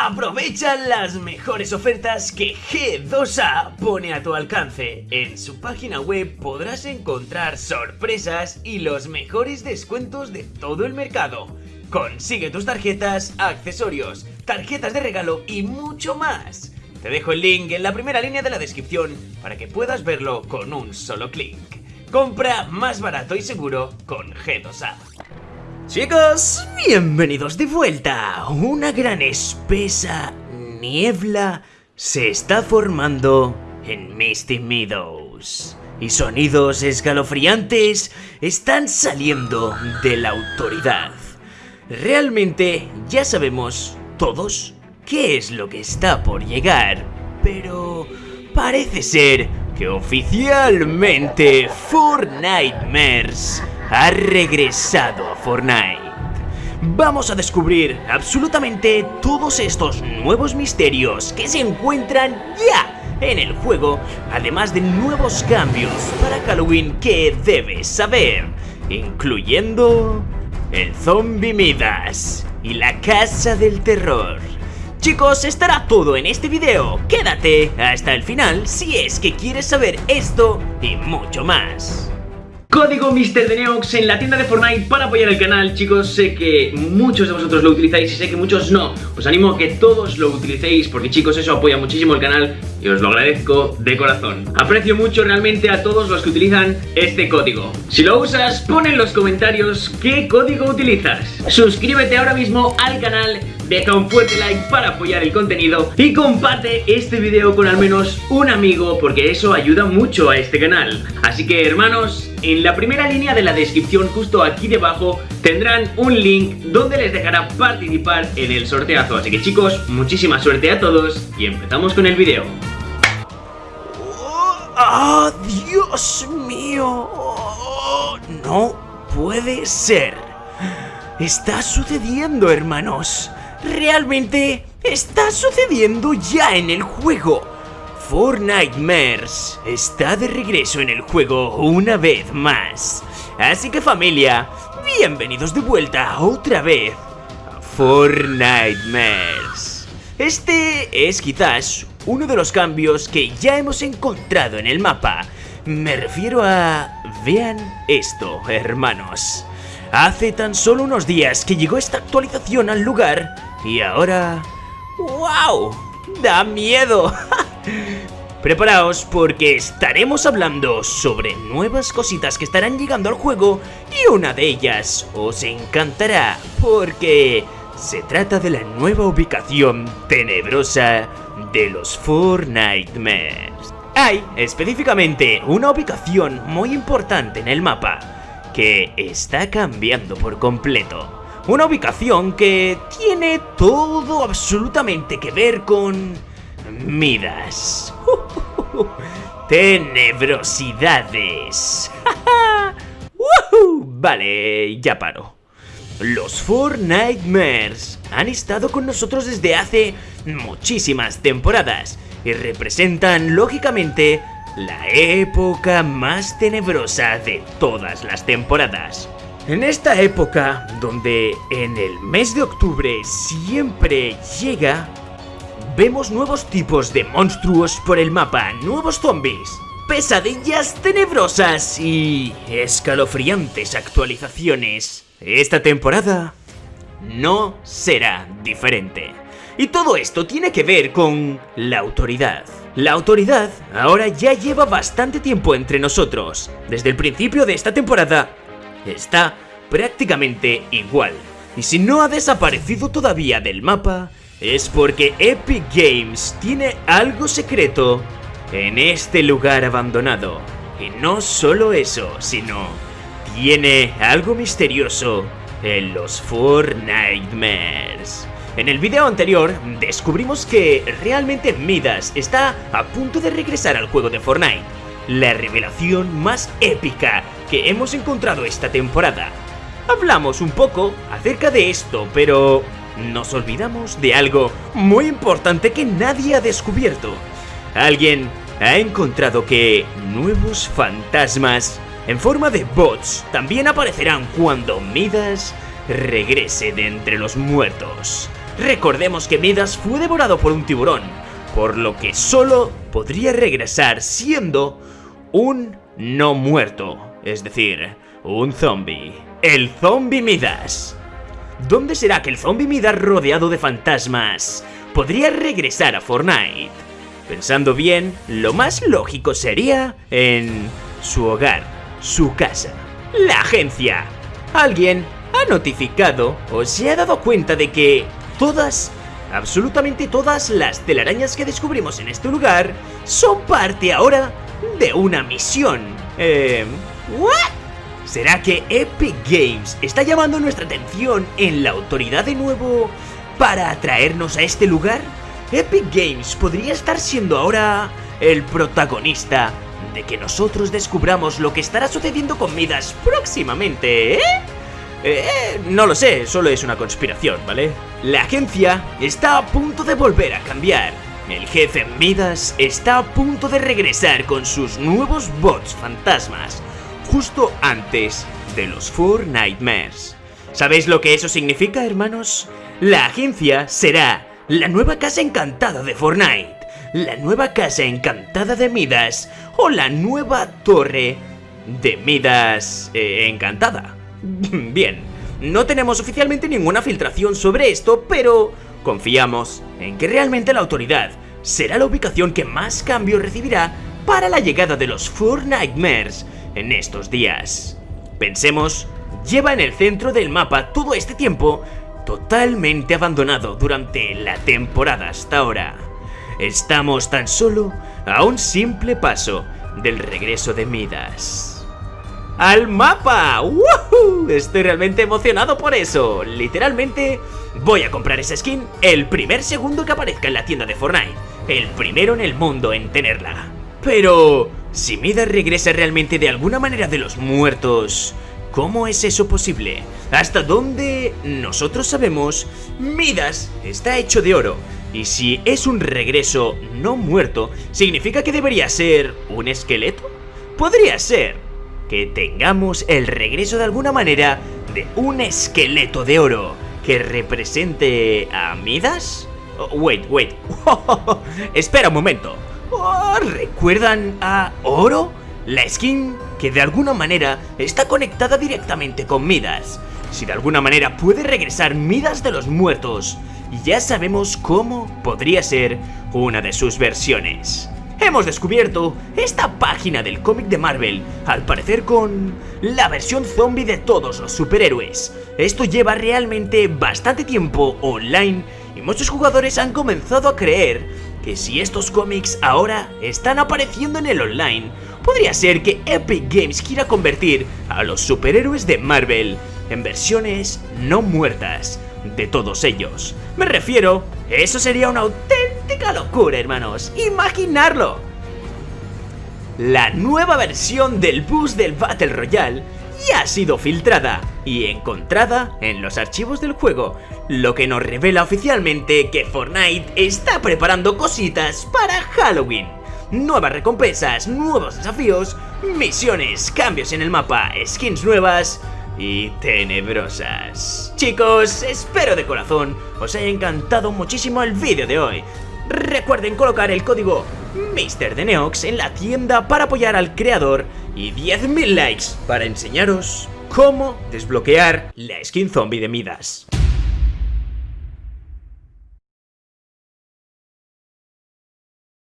Aprovecha las mejores ofertas que G2A pone a tu alcance. En su página web podrás encontrar sorpresas y los mejores descuentos de todo el mercado. Consigue tus tarjetas, accesorios, tarjetas de regalo y mucho más. Te dejo el link en la primera línea de la descripción para que puedas verlo con un solo clic. Compra más barato y seguro con G2A. Chicos, bienvenidos de vuelta. Una gran espesa niebla se está formando en Misty Meadows. Y sonidos escalofriantes están saliendo de la autoridad. Realmente ya sabemos todos qué es lo que está por llegar, pero parece ser que oficialmente Fortnitemares ha regresado a Fortnite. Vamos a descubrir absolutamente todos estos nuevos misterios que se encuentran ya en el juego, además de nuevos cambios para Halloween que debes saber, incluyendo el Zombie Midas y la Casa del Terror. Chicos, estará todo en este video. Quédate hasta el final si es que quieres saber esto y mucho más. Código Mister de Neox en la tienda de Fortnite para apoyar el canal. Chicos, sé que muchos de vosotros lo utilizáis y sé que muchos no. Os animo a que todos lo utilicéis porque chicos eso apoya muchísimo el canal Y os lo agradezco de corazón. Aprecio mucho realmente a todos los que utilizan este código. Si lo usas, pon en los comentarios qué código utilizas. Suscríbete ahora mismo al canal deja un fuerte like para apoyar el contenido y comparte este video con al menos un amigo porque eso ayuda mucho a este canal. Así que hermanos, en la primera línea de la descripción justo aquí debajo tendrán un link donde les dejará participar en el sorteazo. Así que chicos, muchísima suerte a todos y empezamos con el video. ¡Oh, Dios mío! no puede ser. Está sucediendo, hermanos realmente está sucediendo ya en el juego. Fortnitemares está de regreso en el juego una vez más. Así que familia, bienvenidos de vuelta otra vez a Fortnitemares. Este es quizás uno de los cambios que ya hemos encontrado en el mapa. Me refiero a... Vean esto, hermanos. Hace tan solo unos días que llegó esta actualización al lugar y ahora... ¡Wow! ¡Da miedo! Preparaos porque estaremos hablando sobre nuevas cositas que estarán llegando al juego y una de ellas os encantará porque se trata de la nueva ubicación tenebrosa de los Four Nightmares. Hay específicamente una ubicación muy importante en el mapa que está cambiando por completo. Una ubicación que tiene todo absolutamente que ver con... Midas. Tenebrosidades. vale, ya paro. Los Four Nightmares han estado con nosotros desde hace muchísimas temporadas y representan, lógicamente, la época más tenebrosa de todas las temporadas. En esta época, donde en el mes de octubre siempre llega, vemos nuevos tipos de monstruos por el mapa, nuevos zombies, pesadillas tenebrosas y escalofriantes actualizaciones. Esta temporada no será diferente. Y todo esto tiene que ver con la autoridad. La autoridad ahora ya lleva bastante tiempo entre nosotros. Desde el principio de esta temporada está prácticamente igual. Y si no ha desaparecido todavía del mapa, es porque Epic Games tiene algo secreto en este lugar abandonado. Y no solo eso, sino tiene algo misterioso en los Four Nightmares. En el video anterior descubrimos que realmente Midas está a punto de regresar al juego de Fortnite, la revelación más épica que hemos encontrado esta temporada. Hablamos un poco acerca de esto, pero nos olvidamos de algo muy importante que nadie ha descubierto. Alguien ha encontrado que nuevos fantasmas en forma de bots también aparecerán cuando Midas regrese de entre los muertos. Recordemos que Midas fue devorado por un tiburón, por lo que solo podría regresar siendo un no muerto, es decir, un zombie. El zombie Midas. ¿Dónde será que el zombie Midas rodeado de fantasmas podría regresar a Fortnite? Pensando bien, lo más lógico sería en su hogar, su casa, la agencia. Alguien ha notificado o se ha dado cuenta de que todas, absolutamente todas las telarañas que descubrimos en este lugar son parte ahora de una misión. Eh, ¿What? ¿Será que Epic Games está llamando nuestra atención en la autoridad de nuevo para atraernos a este lugar? Epic Games podría estar siendo ahora el protagonista de que nosotros descubramos lo que estará sucediendo con Midas próximamente, ¿eh? Eh, no lo sé, solo es una conspiración, ¿vale? La agencia está a punto de volver a cambiar. El jefe Midas está a punto de regresar con sus nuevos bots fantasmas justo antes de los Four Nightmares. ¿Sabéis lo que eso significa, hermanos? La agencia será la nueva casa encantada de Fortnite, la nueva casa encantada de Midas o la nueva torre de Midas eh, encantada. Bien, no tenemos oficialmente ninguna filtración sobre esto, pero confiamos en que realmente la autoridad será la ubicación que más cambio recibirá para la llegada de los Four Nightmares en estos días. Pensemos, lleva en el centro del mapa todo este tiempo totalmente abandonado durante la temporada hasta ahora. Estamos tan solo a un simple paso del regreso de Midas. ¡Al mapa! ¡Woohoo! Estoy realmente emocionado por eso. Literalmente, voy a comprar esa skin el primer segundo que aparezca en la tienda de Fortnite. El primero en el mundo en tenerla. Pero, si Midas regresa realmente de alguna manera de los muertos, ¿cómo es eso posible? Hasta dónde nosotros sabemos, Midas está hecho de oro. Y si es un regreso no muerto, ¿significa que debería ser un esqueleto? Podría ser que tengamos el regreso de alguna manera de un esqueleto de oro que represente a Midas. Oh, wait, wait. Espera un momento. Oh, ¿Recuerdan a Oro? La skin que de alguna manera está conectada directamente con Midas. Si de alguna manera puede regresar Midas de los muertos, ya sabemos cómo podría ser una de sus versiones. Hemos descubierto esta página del cómic de Marvel, al parecer con la versión zombie de todos los superhéroes. Esto lleva realmente bastante tiempo online y muchos jugadores han comenzado a creer que si estos cómics ahora están apareciendo en el online, podría ser que Epic Games quiera convertir a los superhéroes de Marvel en versiones no muertas de todos ellos. Me refiero, eso sería una auténtica locura, hermanos. Imaginarlo. La nueva versión del bus del Battle Royale ya ha sido filtrada y encontrada en los archivos del juego, lo que nos revela oficialmente que Fortnite está preparando cositas para Halloween. Nuevas recompensas, nuevos desafíos, misiones, cambios en el mapa, skins nuevas y tenebrosas. Chicos, espero de corazón os haya encantado muchísimo el vídeo de hoy. Recuerden colocar el código MrDeneox en la tienda para apoyar al creador y 10.000 likes para enseñaros cómo desbloquear la skin zombie de Midas.